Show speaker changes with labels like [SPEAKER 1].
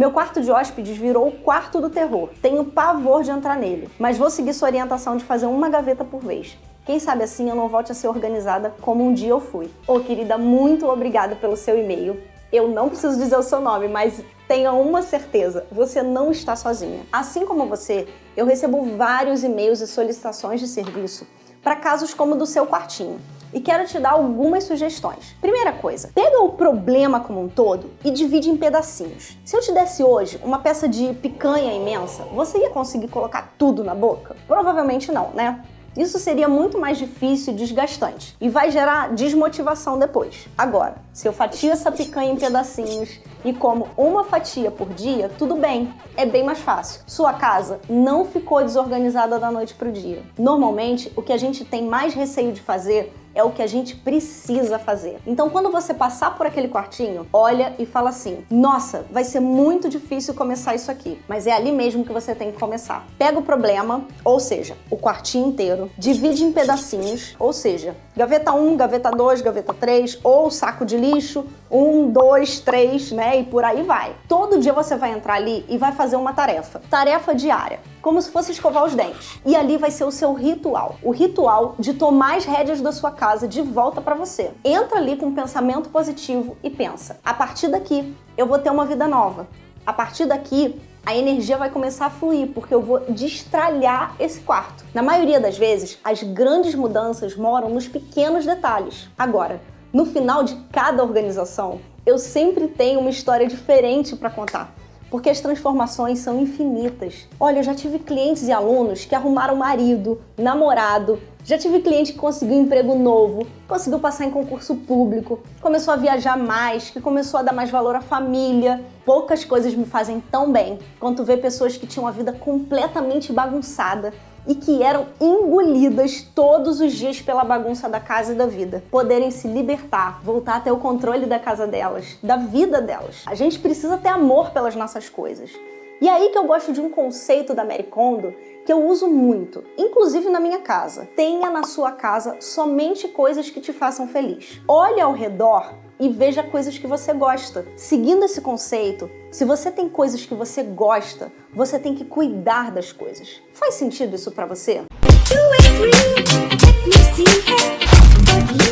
[SPEAKER 1] Meu quarto de hóspedes virou o quarto do terror. Tenho pavor de entrar nele, mas vou seguir sua orientação de fazer uma gaveta por vez. Quem sabe assim eu não volte a ser organizada como um dia eu fui. Ô oh, querida, muito obrigada pelo seu e-mail. Eu não preciso dizer o seu nome, mas tenha uma certeza, você não está sozinha. Assim como você, eu recebo vários e-mails e solicitações de serviço para casos como o do seu quartinho. E quero te dar algumas sugestões. Primeira coisa, pega o problema como um todo e divide em pedacinhos. Se eu te desse hoje uma peça de picanha imensa, você ia conseguir colocar tudo na boca? Provavelmente não, né? Isso seria muito mais difícil e desgastante e vai gerar desmotivação depois. Agora, se eu fatio essa picanha em pedacinhos e como uma fatia por dia, tudo bem, é bem mais fácil. Sua casa não ficou desorganizada da noite para o dia. Normalmente, o que a gente tem mais receio de fazer é o que a gente precisa fazer. Então, quando você passar por aquele quartinho, olha e fala assim, nossa, vai ser muito difícil começar isso aqui, mas é ali mesmo que você tem que começar. Pega o problema, ou seja, o quartinho inteiro, divide em pedacinhos, ou seja, gaveta 1, gaveta 2, gaveta 3, ou saco de lixo, 1, 2, 3, né, e por aí vai. Todo dia você vai entrar ali e vai fazer uma tarefa. Tarefa diária como se fosse escovar os dentes. E ali vai ser o seu ritual. O ritual de tomar as rédeas da sua casa de volta para você. Entra ali com um pensamento positivo e pensa, a partir daqui eu vou ter uma vida nova. A partir daqui a energia vai começar a fluir, porque eu vou destralhar esse quarto. Na maioria das vezes, as grandes mudanças moram nos pequenos detalhes. Agora, no final de cada organização, eu sempre tenho uma história diferente para contar porque as transformações são infinitas. Olha, eu já tive clientes e alunos que arrumaram marido, namorado, já tive cliente que conseguiu um emprego novo, conseguiu passar em concurso público, começou a viajar mais, que começou a dar mais valor à família. Poucas coisas me fazem tão bem quanto ver pessoas que tinham a vida completamente bagunçada e que eram engolidas todos os dias pela bagunça da casa e da vida, poderem se libertar, voltar a ter o controle da casa delas, da vida delas. A gente precisa ter amor pelas nossas coisas. E aí que eu gosto de um conceito da Mary Kondo que eu uso muito, inclusive na minha casa. Tenha na sua casa somente coisas que te façam feliz. Olhe ao redor e veja coisas que você gosta. Seguindo esse conceito, se você tem coisas que você gosta, você tem que cuidar das coisas. Faz sentido isso para você?